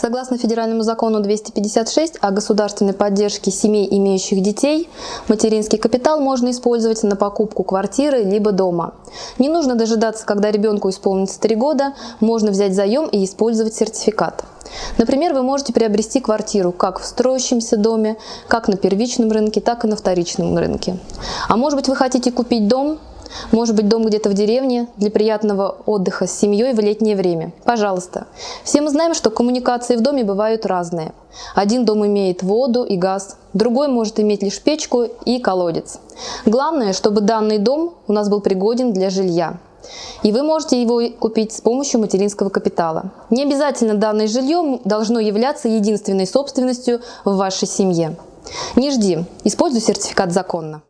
Согласно федеральному закону 256 о государственной поддержке семей, имеющих детей, материнский капитал можно использовать на покупку квартиры либо дома. Не нужно дожидаться, когда ребенку исполнится 3 года, можно взять заем и использовать сертификат. Например, вы можете приобрести квартиру как в строящемся доме, как на первичном рынке, так и на вторичном рынке. А может быть вы хотите купить дом, может быть, дом где-то в деревне для приятного отдыха с семьей в летнее время. Пожалуйста. Все мы знаем, что коммуникации в доме бывают разные. Один дом имеет воду и газ, другой может иметь лишь печку и колодец. Главное, чтобы данный дом у нас был пригоден для жилья. И вы можете его купить с помощью материнского капитала. Не обязательно данное жилье должно являться единственной собственностью в вашей семье. Не жди, используй сертификат законно.